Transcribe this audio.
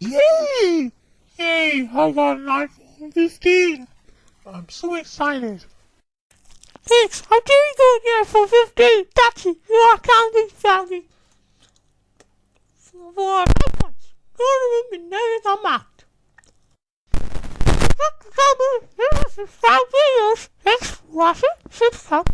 Yay! Yay! I got an iPhone 15. I'm so excited. Thanks, I'm doing good here for 15. That's it. You are counting family. For reference, go to room and never come out. Five videos. thanks for watching. Subscribe.